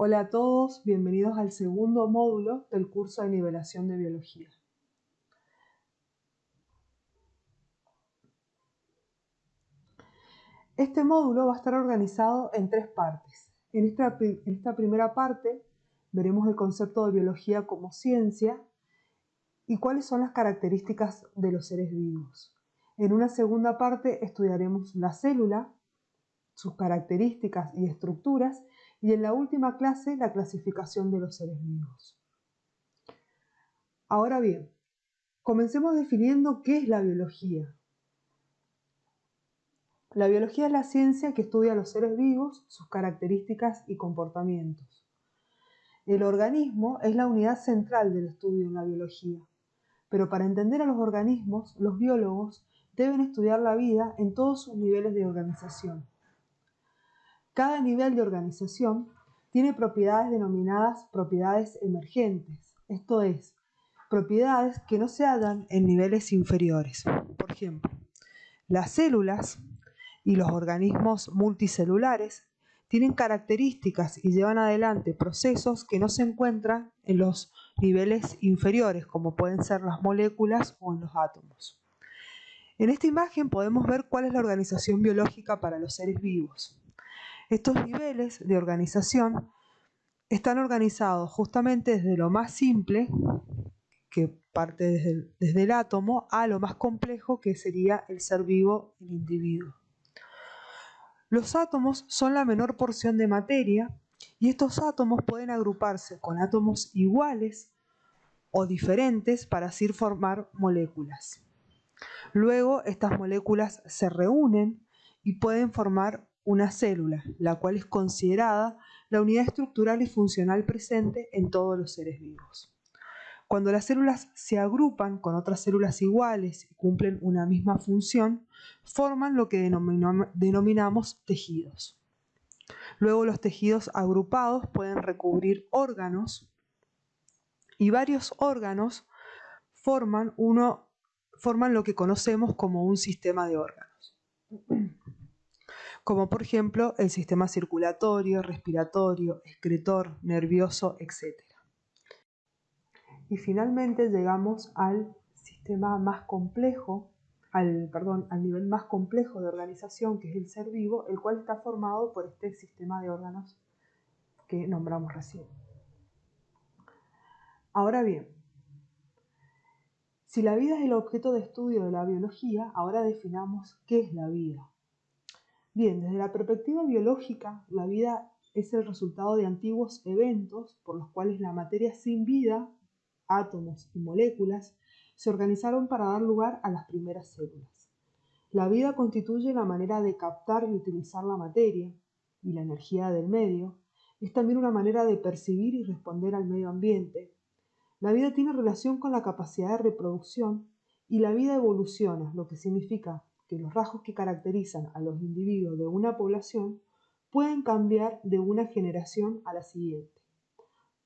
Hola a todos, bienvenidos al segundo módulo del curso de nivelación de biología. Este módulo va a estar organizado en tres partes. En esta, en esta primera parte veremos el concepto de biología como ciencia y cuáles son las características de los seres vivos. En una segunda parte estudiaremos la célula, sus características y estructuras, y en la última clase la clasificación de los seres vivos. Ahora bien, comencemos definiendo qué es la biología. La biología es la ciencia que estudia los seres vivos, sus características y comportamientos. El organismo es la unidad central del estudio en la biología, pero para entender a los organismos, los biólogos deben estudiar la vida en todos sus niveles de organización. Cada nivel de organización tiene propiedades denominadas propiedades emergentes, esto es, propiedades que no se hallan en niveles inferiores. Por ejemplo, las células y los organismos multicelulares tienen características y llevan adelante procesos que no se encuentran en los niveles inferiores, como pueden ser las moléculas o en los átomos. En esta imagen podemos ver cuál es la organización biológica para los seres vivos. Estos niveles de organización están organizados justamente desde lo más simple, que parte desde el, átomo, a lo más complejo, que sería el ser vivo, el individuo. Los átomos son la menor porción de materia y estos átomos pueden agruparse con átomos iguales o diferentes para así formar moléculas. Luego estas moléculas se reúnen y pueden formar una célula, la cual es considerada la unidad estructural y funcional presente en todos los seres vivos. Cuando las células se agrupan con otras células iguales y cumplen una misma función, forman lo que denominamos tejidos. Luego los tejidos agrupados pueden recubrir órganos y varios órganos forman, lo que conocemos como un sistema de órganos como por ejemplo el sistema circulatorio, respiratorio, excretor, nervioso, etc. Y finalmente llegamos al sistema más complejo, al, perdón, al nivel más complejo de organización que es el ser vivo, el cual está formado por este sistema de órganos que nombramos recién. Ahora bien, si la vida es el objeto de estudio de la biología, ahora definamos qué es la vida. Bien, desde la perspectiva biológica, la vida es el resultado de antiguos eventos por los cuales la materia sin vida, átomos y moléculas, se organizaron para dar lugar a las primeras células. La vida constituye la manera de captar y utilizar la materia y la energía del medio. Es también una manera de percibir y responder al medio ambiente. La vida tiene relación con la capacidad de reproducción y la vida evoluciona, lo que significa que los rasgos que caracterizan a los individuos de una población pueden cambiar de una generación a la siguiente.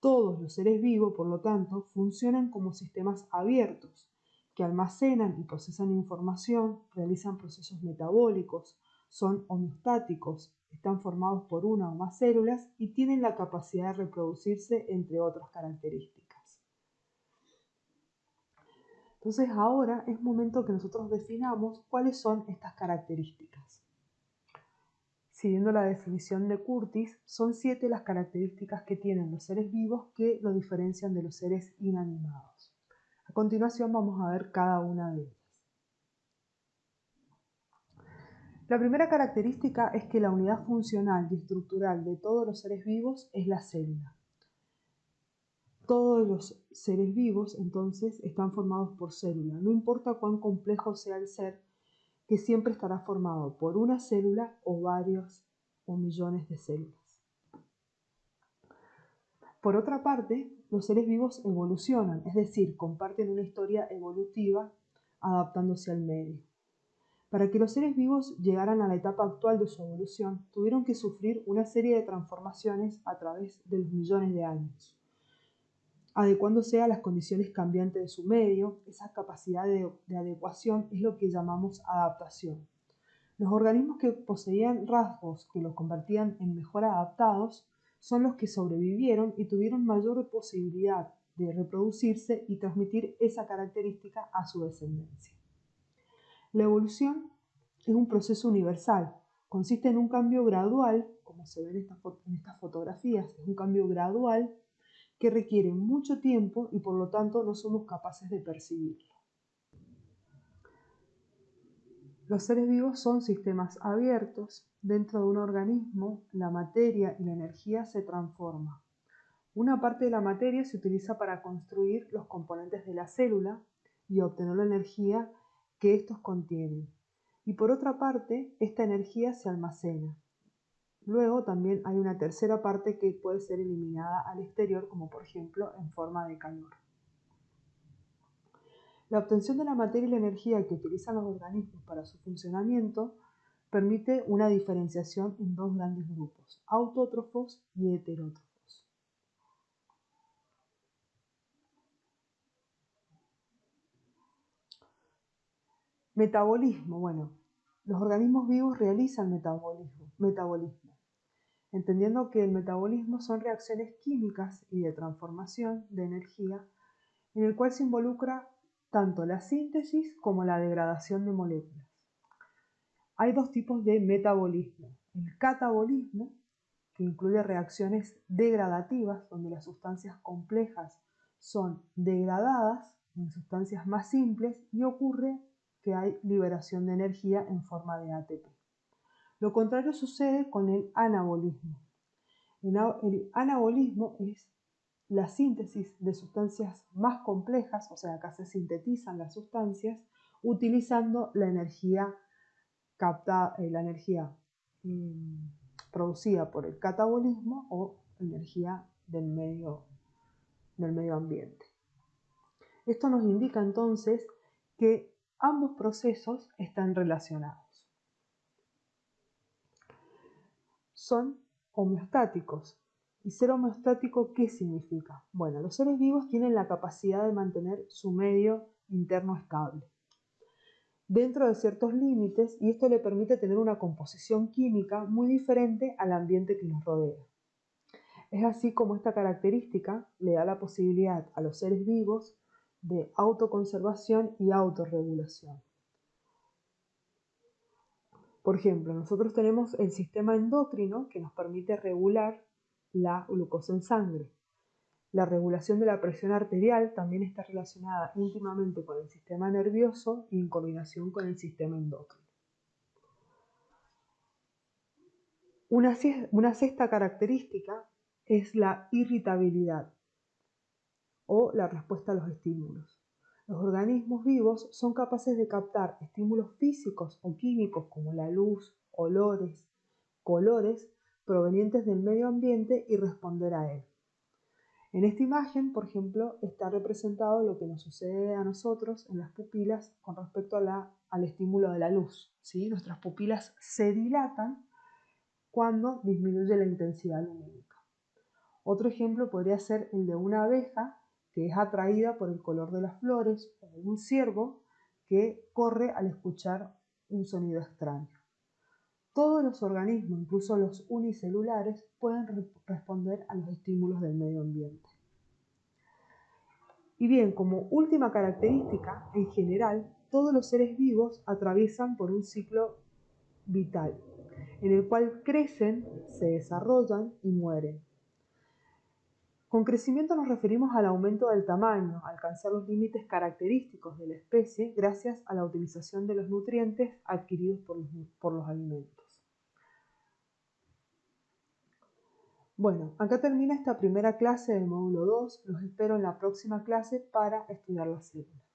Todos los seres vivos, por lo tanto, funcionan como sistemas abiertos, que almacenan y procesan información, realizan procesos metabólicos, son homeostáticos, están formados por una o más células y tienen la capacidad de reproducirse, entre otras características. Entonces ahora es momento que nosotros definamos cuáles son estas características. Siguiendo la definición de Curtis, son siete las características que tienen los seres vivos que lo diferencian de los seres inanimados. A continuación vamos a ver cada una de ellas. La primera característica es que la unidad funcional y estructural de todos los seres vivos es la célula. Todos los seres vivos entonces están formados por células. No importa cuán complejo sea el ser, que siempre estará formado por una célula o varios o millones de células. Por otra parte, los seres vivos evolucionan, es decir, comparten una historia evolutiva adaptándose al medio. Para que los seres vivos llegaran a la etapa actual de su evolución, tuvieron que sufrir una serie de transformaciones a través de los millones de años adecuándose a las condiciones cambiantes de su medio, esa capacidad de, adecuación es lo que llamamos adaptación. Los organismos que poseían rasgos que los convertían en mejor adaptados son los que sobrevivieron y tuvieron mayor posibilidad de reproducirse y transmitir esa característica a su descendencia. La evolución es un proceso universal, consiste en un cambio gradual, como se ve en, en estas fotografías, es un cambio gradual que requiere mucho tiempo y por lo tanto no somos capaces de percibirlo. Los seres vivos son sistemas abiertos. Dentro de un organismo, la materia y la energía se transforman. Una parte de la materia se utiliza para construir los componentes de la célula y obtener la energía que estos contienen. Y por otra parte, esta energía se almacena. Luego también hay una tercera parte que puede ser eliminada al exterior, como por ejemplo en forma de calor. La obtención de la materia y la energía que utilizan los organismos para su funcionamiento permite una diferenciación en dos grandes grupos, autótrofos y heterótrofos. Metabolismo. Bueno, los organismos vivos realizan metabolismo, metabolismo, entendiendo que el metabolismo son reacciones químicas y de transformación de energía en el cual se involucra tanto la síntesis como la degradación de moléculas. Hay dos tipos de metabolismo. El catabolismo, que incluye reacciones degradativas, donde las sustancias complejas son degradadas en sustancias más simples y ocurre que hay liberación de energía en forma de ATP. Lo contrario sucede con el anabolismo. El anabolismo es la síntesis de sustancias más complejas, o sea, acá se sintetizan las sustancias utilizando la energía captada, eh, la energía mm, producida por el catabolismo o energía del medio, del medio ambiente. Esto nos indica entonces que ambos procesos están relacionados. Son homeostáticos, ¿Y ser homeostático qué significa? Bueno, los seres vivos tienen la capacidad de mantener su medio interno estable dentro de ciertos límites y esto le permite tener una composición química muy diferente al ambiente que nos rodea. Es así como esta característica le da la posibilidad a los seres vivos de autoconservación y autorregulación. Por ejemplo, nosotros tenemos el sistema endocrino que nos permite regular la glucosa en sangre. La regulación de la presión arterial también está relacionada íntimamente con el sistema nervioso y en coordinación con el sistema endocrino. Una, una sexta característica es la irritabilidad o la respuesta a los estímulos. Los organismos vivos son capaces de captar estímulos físicos o químicos como la luz, olores, colores provenientes del medio ambiente y responder a él. En esta imagen, por ejemplo, está representado lo que nos sucede a nosotros en las pupilas con respecto al estímulo de la luz. ¿sí? Nuestras pupilas se dilatan cuando disminuye la intensidad lumínica. Otro ejemplo podría ser el de una abeja que es atraída por el color de las flores o un ciervo que corre al escuchar un sonido extraño. Todos los organismos, incluso los unicelulares, pueden responder a los estímulos del medio ambiente. Y bien, como última característica, en general, todos los seres vivos atraviesan por un ciclo vital, en el cual crecen, se desarrollan y mueren. Con crecimiento nos referimos al aumento del tamaño, alcanzar los límites característicos de la especie gracias a la utilización de los nutrientes adquiridos por los, por los alimentos. Bueno, acá termina esta primera clase del módulo 2. Los espero en la próxima clase para estudiar las células.